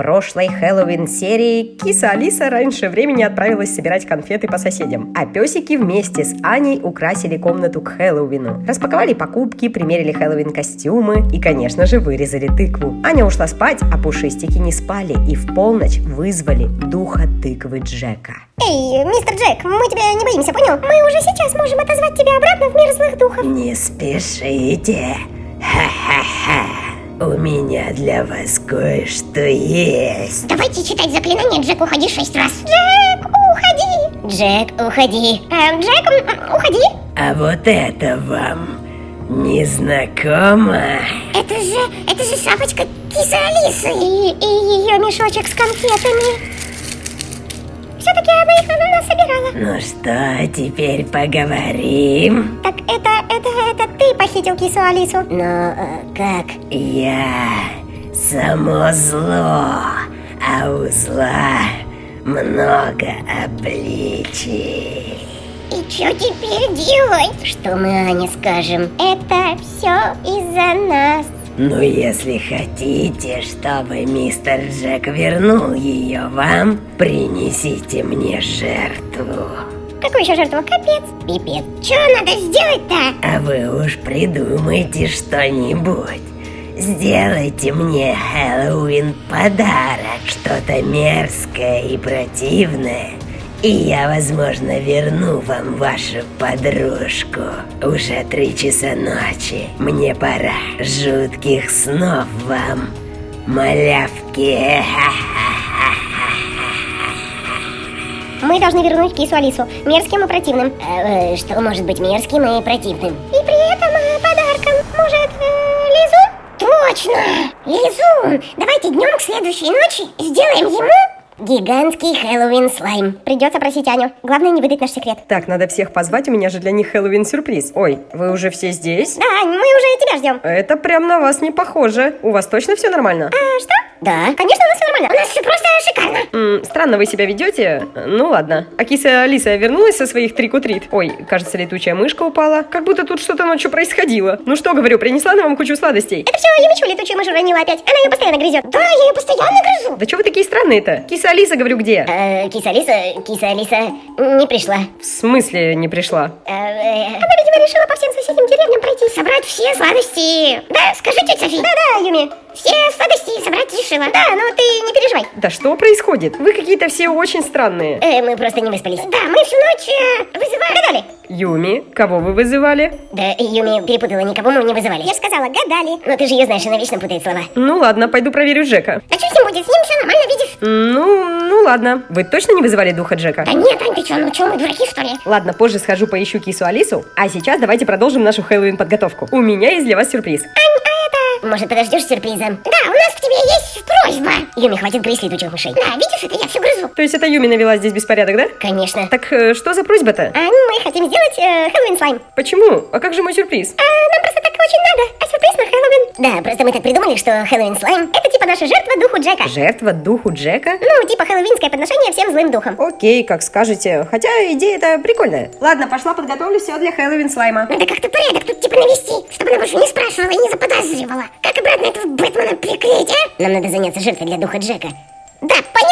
прошлой Хэллоуин-серии киса Алиса раньше времени отправилась собирать конфеты по соседям, а песики вместе с Аней украсили комнату к Хэллоуину. Распаковали покупки, примерили Хэллоуин-костюмы и, конечно же, вырезали тыкву. Аня ушла спать, а пушистики не спали и в полночь вызвали духа тыквы Джека. Эй, мистер Джек, мы тебя не боимся, понял? Мы уже сейчас можем отозвать тебя обратно в мир злых духов. Не спешите. Ха-ха-ха. У меня для вас кое-что есть. Давайте читать заклинание «Джек, уходи» шесть раз. Джек, уходи! Джек, уходи. Э, Джек, уходи. А вот это вам не знакомо? Это же, это же шапочка кисы Алисы. И, и ее мешочек с конфетами. Все-таки она их на нас собирала. Ну что, теперь поговорим? Так это, это, это ты похитил кису Алису? Но э, как? Я само зло, а у зла много обличий. И что теперь делать? Что мы Ане скажем? Это все из-за нас. Ну, если хотите, чтобы мистер Джек вернул ее вам, принесите мне жертву. Какую еще жертву? Капец. Пипец. Что надо сделать-то? А вы уж придумайте что-нибудь. Сделайте мне Хэллоуин подарок, что-то мерзкое и противное. И я, возможно, верну вам вашу подружку. Уже три часа ночи. Мне пора. Жутких снов вам, малявки. Мы должны вернуть кису Алису. Мерзким и противным. Э, что может быть мерзким и противным? И при этом э, подарком. Может, э, Лизу? Точно! Лизу! Давайте днем к следующей ночи сделаем ему гигантский Хэллоуин слайм. Придется просить Аню. Главное не выдать наш секрет. Так, надо всех позвать, у меня же для них Хэллоуин-сюрприз. Ой, вы уже все здесь? Да, мы уже тебя ждем. Это прям на вас не похоже. У вас точно все нормально? А, что? Да. Конечно, у нас все нормально. У нас все просто странно вы себя ведете. Ну ладно. А киса Алиса вернулась со своих трик-у-трит? Ой, кажется, летучая мышка упала. Как будто тут что-то ночью происходило. Ну что, говорю, принесла на вам кучу сладостей. Это все Юмичу летучую мышь уронила опять. Она ее постоянно грызет. Да, я ее постоянно грызу. Да что вы такие странные-то? Киса Алиса, говорю, где? Э, киса Алиса, киса Алиса не пришла. В смысле не пришла? Э, э, Она, видимо, решила по всем соседним деревням пройти. Собрать все сладости. Да, скажи, тетя Софи. Да-да, Юми. Все сладости собрать решила. Да, ну ты не переживай. Да что происходит? Вы какие-то все очень странные. Э, мы просто не выспались. Да, мы всю ночь э, вызывали. Гадали. Юми, кого вы вызывали? Да, Юми перепутала, никого мы не вызывали. Я же сказала, гадали. Но ты же ее знаешь, она вечно путает слова. Ну ладно, пойду проверю Джека. А что с ним будет? С ним все нормально, видишь? Ну, ну ладно. Вы точно не вызывали духа Джека? Да нет, Ань, ты что, ну что, мы дураки, что ли? Ладно, позже схожу поищу кису Алису, а сейчас давайте продолжим нашу Хэллоуин подготовку. У меня есть для вас сюрприз. Ань. Может, подождешь сюрприза? Да, у нас к тебе есть просьба. Юми, хватит грызть летучих мышей. Да, видишь, это я все грызу. То есть это Юми навела здесь беспорядок, да? Конечно. Так э, что за просьба-то? А, мы хотим сделать э, Хэллоуин слайм. Почему? А как же мой сюрприз? А, нам просто так очень надо. А сюрприз на Хэллоуин? Да, просто мы так придумали, что Хэллоуин слайм это типа наша жертва духу Джека. Жертва духу Джека? Ну, типа хэллоуинское подношение всем злым духам. Окей, как скажете. Хотя идея-то прикольная. Ладно, пошла подготовлю все для Хэллоуин слайма. Надо как-то порядок тут типа навести, чтобы она больше не спрашивала и не заподозривала. Как обратно этого Бэтмена приклеить, а? Нам надо заняться жертвой для духа Джека. Да, поняла,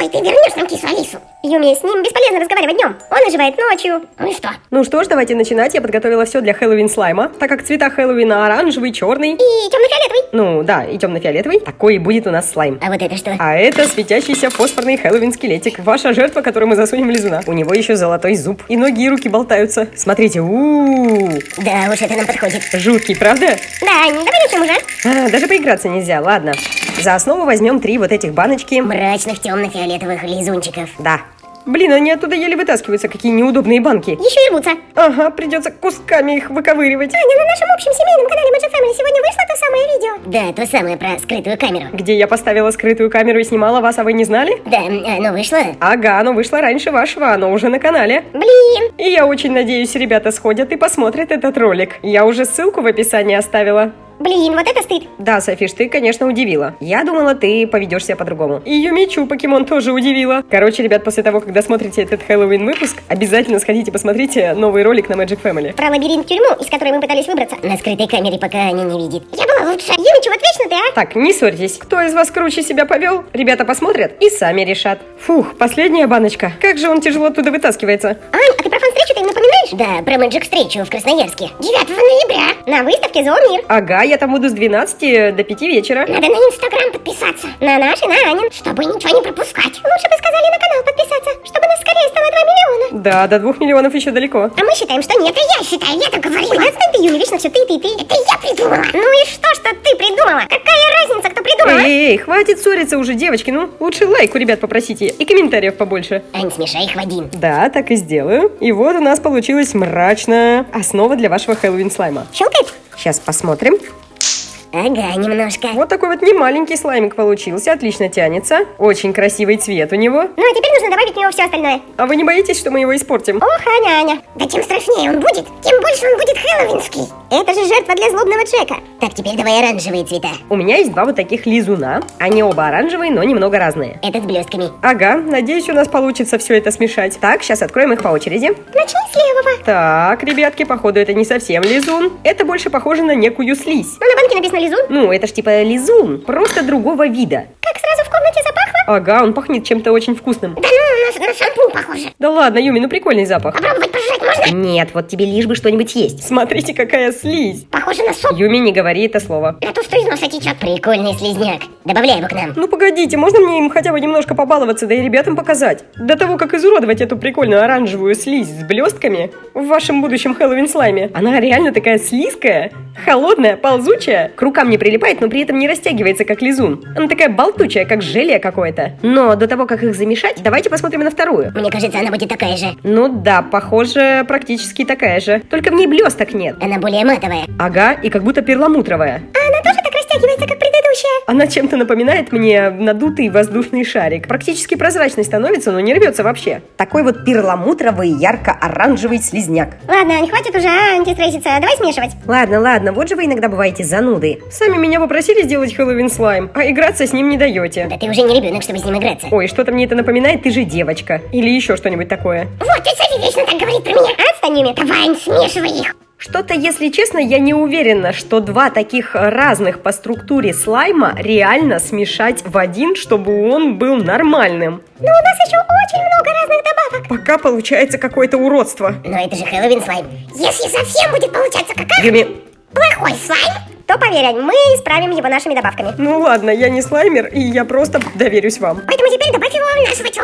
тыквой, ты вернешь нам кису Алису. Юми, с ним бесполезно разговаривать днем. Он оживает ночью. Ну и что? Ну что ж, давайте начинать. Я подготовила все для Хэллоуин слайма, так как цвета Хэллоуина оранжевый, черный. И темно-фиолетовый. Ну да, и темно-фиолетовый. Такой и будет у нас слайм. А вот это что? А это светящийся фосфорный Хэллоуин скелетик. Ваша жертва, которую мы засунем в лизуна. У него еще золотой зуб. И ноги и руки болтаются. Смотрите, у Да уж, это нам подходит. Жуткий, правда? Да, давай начнем уже. А, даже поиграться нельзя, ладно. За основу возьмем три вот этих баночки. Мрачных темно-фиолетовых лизунчиков. Да. Блин, они оттуда еле вытаскиваются, какие неудобные банки. Еще и рвутся. Ага, придется кусками их выковыривать. Аня, на нашем общем семейном канале Magic Family сегодня вышло то самое видео. Да, то самое про скрытую камеру. Где я поставила скрытую камеру и снимала вас, а вы не знали? Да, оно вышло. Ага, оно вышло раньше вашего, оно уже на канале. Блин. И я очень надеюсь, ребята сходят и посмотрят этот ролик. Я уже ссылку в описании оставила. Блин, вот это стыд. Да, Софиш, ты, конечно, удивила. Я думала, ты поведешь себя по-другому. И Юмичу покемон тоже удивила. Короче, ребят, после того, когда смотрите этот Хэллоуин выпуск, обязательно сходите посмотрите новый ролик на Magic Family. Про лабиринт тюрьму, из которой мы пытались выбраться. На скрытой камере, пока они не видит. Я была лучше. Юмичу, вот вечно ты, а? Так, не ссорьтесь. Кто из вас круче себя повел? Ребята посмотрят и сами решат. Фух, последняя баночка. Как же он тяжело оттуда вытаскивается. Ань, а ты про фан-встречу-то им напоминаешь? Да, про Magic встречу в Красноярске. 9 ноября. На выставке Зоомир. Ага, я там буду с 12 до 5 вечера. Надо на Инстаграм подписаться. На наш и на Анин, чтобы ничего не пропускать. Лучше бы сказали на канал подписаться, чтобы нас скорее стало 2 миллиона. Да, до 2 миллионов еще далеко. А мы считаем, что нет. Это я считаю, я так говорила. Отстань ты, Юля, вечно все ты, ты, ты. Это я придумала. Ну и что, что ты придумала? Какая Эй, эй, хватит ссориться уже, девочки. Ну, лучше лайк у ребят попросите и комментариев побольше. Ань, смешай их в один. Да, так и сделаю. И вот у нас получилась мрачная основа для вашего Хэллоуин слайма. Щелкает? Сейчас посмотрим. Ага, немножко. Вот такой вот немаленький слаймик получился, отлично тянется. Очень красивый цвет у него. Ну а теперь нужно добавить в него все остальное. А вы не боитесь, что мы его испортим? Ох, Аня, Аня. Да чем страшнее он будет, тем больше он будет хэллоуинский. Это же жертва для злобного Джека. Так, теперь давай оранжевые цвета. У меня есть два вот таких лизуна. Они оба оранжевые, но немного разные. Этот с блестками. Ага, надеюсь, у нас получится все это смешать. Так, сейчас откроем их по очереди. Начни с левого. Так, ребятки, походу это не совсем лизун. Это больше похоже на некую слизь. Ну, на банке написано лизун. Ну, это ж типа лизун, просто другого вида. Как сразу в комнате запахло? Ага, он пахнет чем-то очень вкусным. Да ну, на, на шампунь похоже. Да ладно, Юми, ну прикольный запах. Попробовать пожрать можно? Нет, вот тебе лишь бы что-нибудь есть. Смотрите, какая слизь. Похоже на суп. Юми, не говори это слово. На ту, что из носа течет. Прикольный слизняк. Добавляй его к нам. Ну погодите, можно мне им хотя бы немножко побаловаться, да и ребятам показать? До того, как изуродовать эту прикольную оранжевую слизь с блестками в вашем будущем Хэллоуин слайме. Она реально такая слизкая, холодная, ползучая, к рукам не прилипает, но при этом не растягивается, как лизун. Она такая болтучая, как желе какое-то. Но до того, как их замешать, давайте посмотрим на вторую. Мне кажется, она будет такая же. Ну да, похоже, практически такая же. Только в ней блесток нет. Она более матовая. Ага, и как будто перламутровая. А она тоже так растягивается, как предыдущая? Она чем-то напоминает мне надутый воздушный шарик. Практически прозрачный становится, но не рвется вообще. Такой вот перламутровый, ярко-оранжевый слизняк. Ладно, Ань, хватит уже а, антистреситься. Давай смешивать. Ладно, ладно, вот же вы иногда бываете зануды. Сами меня попросили сделать Хэллоуин слайм, а играться с ним не даете. Да ты уже не ребенок, чтобы с ним играться. Ой, что-то мне это напоминает, ты же девочка. Или еще что-нибудь такое. Вот, тетя Софи вечно так говорит про меня. Отстань, Юми. Давай, смешивай их. Что-то, если честно, я не уверена, что два таких разных по структуре слайма реально смешать в один, чтобы он был нормальным. Но у нас еще очень много разных добавок. Пока получается какое-то уродство. Но это же Хэллоуин слайм. Если совсем будет получаться какая Юми, плохой слайм, то поверь, мы исправим его нашими добавками. ну ладно, я не слаймер, и я просто доверюсь вам. Поэтому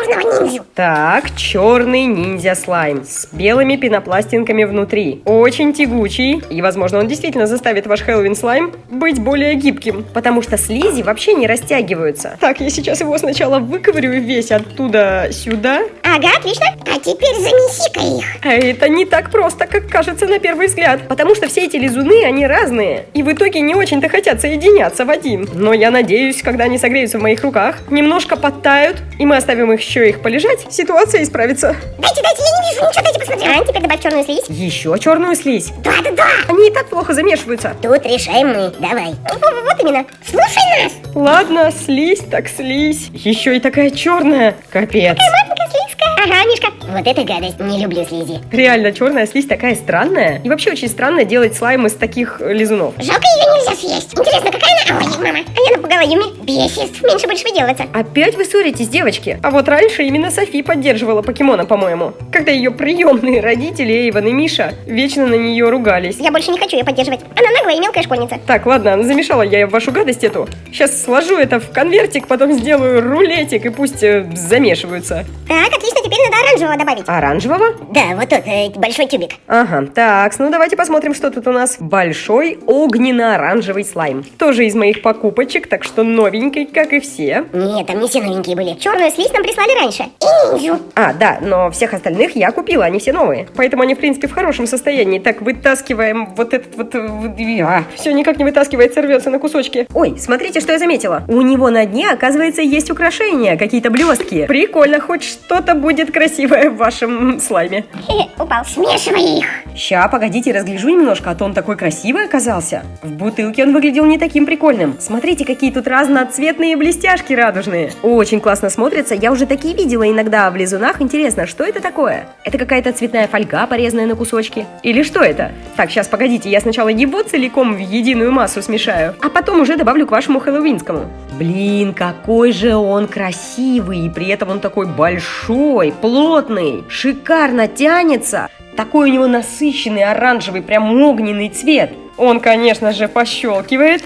черного ниндзю. Так, черный ниндзя слайм с белыми пенопластинками внутри. Очень тягучий, и, возможно, он действительно заставит ваш Хэллоуин слайм быть более гибким, потому что слизи вообще не растягиваются. Так, я сейчас его сначала выковырю весь оттуда сюда. Ага, отлично. А теперь занеси-ка их. А это не так просто, как кажется на первый взгляд, потому что все эти лизуны, они разные, и в итоге не очень-то хотят соединяться в один. Но я надеюсь, когда они согреются в моих руках, немножко подтают, и мы оставим их еще их полежать, ситуация исправится. Дайте, дайте, я не вижу ничего, дайте посмотрю. Ань, теперь добавь черную слизь. Еще черную слизь. Да-да-да. Они и так плохо замешиваются. Тут решаем мы. Давай. Вот, именно. Слушай нас. Ладно, слизь так слизь. Еще и такая черная. Капец. Маленькая слизкая. Ага, Мишка. Вот это гадость. Не люблю слизи. Реально, черная слизь такая странная. И вообще очень странно делать слайм из таких лизунов. Жалко, ее нельзя съесть. Интересно, какая она? Ой, мама. А я напугала Юми. Бесит. Меньше больше выделываться. Опять вы ссоритесь, девочки? А вот раньше именно Софи поддерживала покемона, по-моему. Когда ее приемные родители Эйвен и Миша вечно на нее ругались. Я больше не хочу ее поддерживать. Она наглая и мелкая школьница. Так, ладно, замешала я вашу гадость эту. Сейчас сложу это в конвертик, потом сделаю рулетик и пусть э, замешиваются. Так, отлично, теперь надо оранжевого добавить. Оранжевого? Да, вот тот, э, большой тюбик. Ага, так, ну давайте посмотрим, что тут у нас. Большой огненно-оранжевый слайм. Тоже из моих покупочек, так что новенький, как и все. Нет, там не все новенькие были. Черную слизь нам прислали раньше. И ниндзю. А, да, но всех остальных я купила, они все новые. Поэтому они, в принципе, в хорошем состоянии. Так, вытаскиваем вот этот вот... А, все никак не вытаскивается, рвется на кусочки. Ой, смотрите, что я заметила. У него на дне, оказывается, есть украшения, какие-то блестки. Прикольно, хоть что-то будет красиво красивая в вашем слайме. Хе-хе, упал. Смешивай их. Ща, погодите, разгляжу немножко, а то он такой красивый оказался. В бутылке он выглядел не таким прикольным. Смотрите, какие тут разноцветные блестяшки радужные. Очень классно смотрятся. Я уже такие видела иногда в лизунах. Интересно, что это такое? Это какая-то цветная фольга, порезанная на кусочки? Или что это? Так, сейчас, погодите, я сначала его целиком в единую массу смешаю, а потом уже добавлю к вашему хэллоуинскому. Блин, какой же он красивый, и при этом он такой большой, плотный, шикарно тянется. Такой у него насыщенный оранжевый, прям огненный цвет. Он, конечно же, пощелкивает.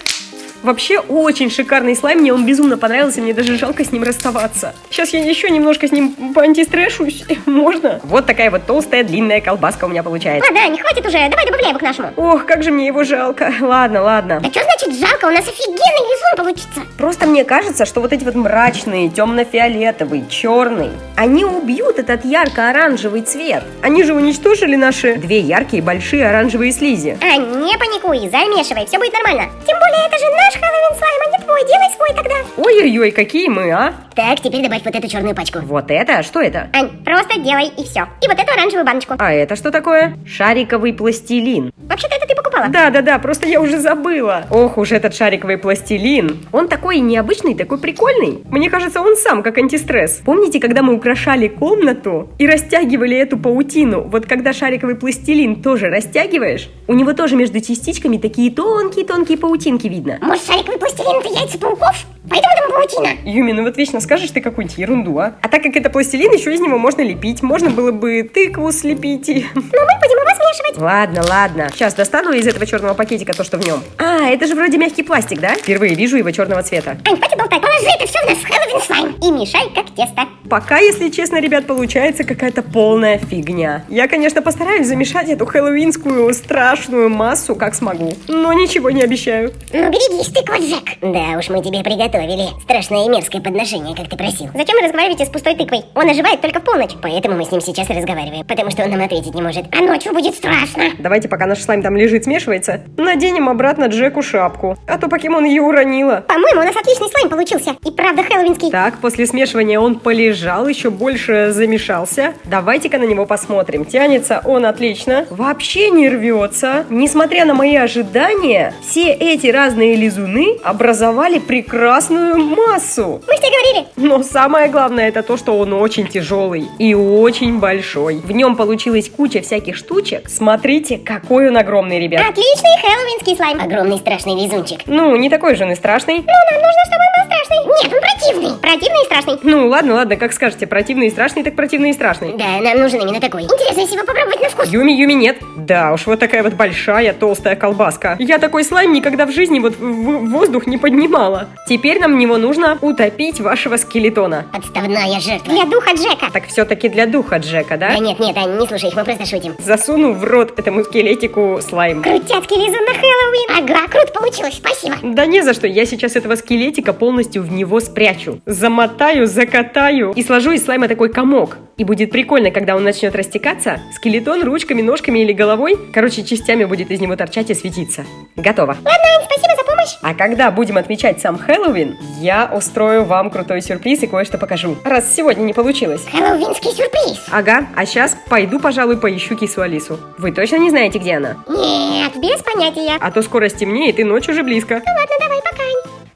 Вообще очень шикарный слайм, мне он безумно понравился, мне даже жалко с ним расставаться. Сейчас я еще немножко с ним поантистрешусь, можно? Вот такая вот толстая длинная колбаска у меня получается. Ладно, не хватит уже, давай добавляй его к нашему. Ох, как же мне его жалко. Ладно, ладно. Да что значит жалко, у нас офигенный лизун получится. Просто мне кажется, что вот эти вот мрачные, темно-фиолетовый, черный, они убьют этот ярко-оранжевый цвет. Они же уничтожили наши две яркие большие оранжевые слизи. А, не паникуй, замешивай, все будет нормально. Тем более, это же наш Хэллоуин слайм, а не твой, делай свой тогда. Ой-ой-ой, какие мы, а? Так, теперь добавь вот эту черную пачку. Вот это? Что это? Ань, просто делай и все. И вот эту оранжевую баночку. А это что такое? Шариковый пластилин. Вообще-то это ты покупала. Да-да-да, просто я уже забыла. Ох уж этот шариковый пластилин. Он такой необычный, такой прикольный. Мне кажется, он сам как антистресс. Помните, когда мы украшали комнату и растягивали эту паутину? Вот когда шариковый пластилин тоже растягиваешь, у него тоже между частичками такие тонкие-тонкие паутинки видно. Может, шариковый пластилин это яйца пауков? Поэтому там паутина. Юми, ну вот вечно скажешь ты какую-нибудь ерунду, а? А так как это пластилин, еще из него можно лепить. Можно было бы тыкву слепить и... Но мы будем его смешивать. Ладно, ладно. Сейчас достану из этого черного пакетика то, что в нем. А, это же вроде мягкий пластик, да? Впервые вижу его черного цвета. Ань, хватит болтать. Положи это все в наш Хэллоуин слайм. И мешай, как тесто. Пока, если честно, ребят, получается какая-то полная фигня. Я, конечно, постараюсь замешать эту хэллоуинскую страшную массу, как смогу. Но ничего не обещаю. Ну, берегись, тыква Джек. Да уж, мы тебе приготовили страшное и мерзкое подношение, как ты просил. Зачем вы разговариваете с пустой тыквой? Он оживает только в полночь. Поэтому мы с ним сейчас и разговариваем. Потому что он нам ответить не может. А ночью будет страшно. Давайте, пока наш слайм там лежит, смешивается, наденем обратно Джеку шапку. А то покемон ее уронила. По-моему, у нас отличный слайм получился. И правда хэллоуинский. Так, после смешивания он полежал, еще больше замешался. Давайте-ка на него посмотрим. Тянется он отлично. Вообще не рвется. Несмотря на мои ожидания, все эти разные лизуны образовали прекрасную массу. Мы же тебе говорили. Но самое главное это то, что он очень тяжелый и очень большой. В нем получилась куча всяких штучек. Смотрите, какой он огромный, ребят. Отличный хэллоуинский слайм. Огромный страшный лизунчик. Ну, не такой же он и страшный. Ну, нам нужно, чтобы он был страшный. Нет, он противный. Противный и страшный. Ну, ладно, ладно, как скажете, противный и страшный, так противный и страшный. Да, нам нужен именно такой. Интересно, если его попробовать на вкус. Юми, Юми, нет. Да уж, вот такая вот большая толстая колбаска. Я такой слайм никогда в жизни вот в в воздух не поднимала. Теперь нам в него нужно утопить вашего скелетона. Подставная жертва. Для духа Джека. Так все-таки для духа Джека, да? Да нет, нет, Ань, не слушай их, мы просто шутим. Засуну в рот этому скелетику слайм. Крутяцкий лизун на Хэллоуин. Ага, круто получилось, спасибо. Да не за что, я сейчас этого скелетика полностью в него спрячу. Замотаю, закатаю и сложу из слайма такой комок. И будет прикольно, когда он начнет растекаться, скелетон ручками, ножками или головой, короче, частями будет из него торчать и светиться. Готово. Ладно, спасибо за помощь. А когда будем отмечать сам Хэллоуин, я устрою вам крутой сюрприз и кое-что покажу. Раз сегодня не получилось. Хэллоуинский сюрприз. Ага, а сейчас пойду, пожалуй, поищу кису Алису. Вы точно не знаете, где она? Нет, без понятия. А то скоро стемнеет и ночь уже близко. Ну ладно, давай, пока.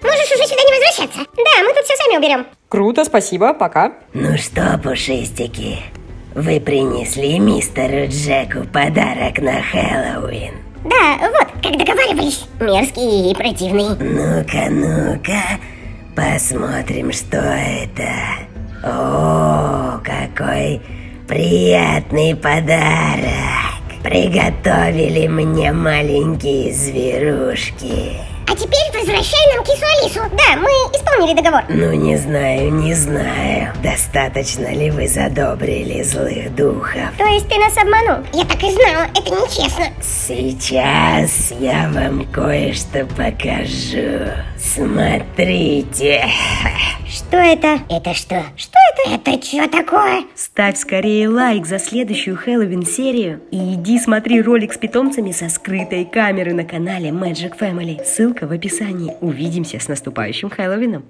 Можешь уже сюда не возвращаться. Да, мы тут все сами уберем. Круто, спасибо, пока. Ну что, пушистики, вы принесли мистеру Джеку подарок на Хэллоуин? Да, вот, как договаривались. Мерзкий и противный. Ну-ка, ну-ка, посмотрим, что это. О, какой приятный подарок. Приготовили мне маленькие зверушки. А теперь возвращай нам кису Алису. Да, мы исполнили договор. Ну, не знаю, не знаю, достаточно ли вы задобрили злых духов. То есть ты нас обманул? Я так и знала, это нечестно. Сейчас я вам кое-что покажу. Смотрите. Что это? Это что? Что это? Что такое? Ставь скорее лайк за следующую Хэллоуин-серию и иди смотри ролик с питомцами со скрытой камеры на канале Magic Family. Ссылка в описании. Увидимся с наступающим Хэллоуином.